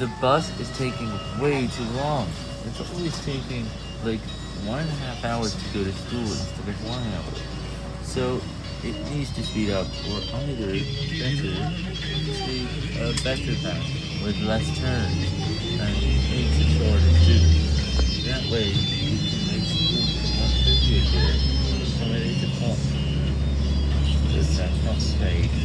the bus is taking way too long. It's always taking like one and a half hours to go to school instead of one hour. So it needs to speed up, or either better take a better path with less turns and makes it shorter too. That way you can make school much easier there. It is a. Just that.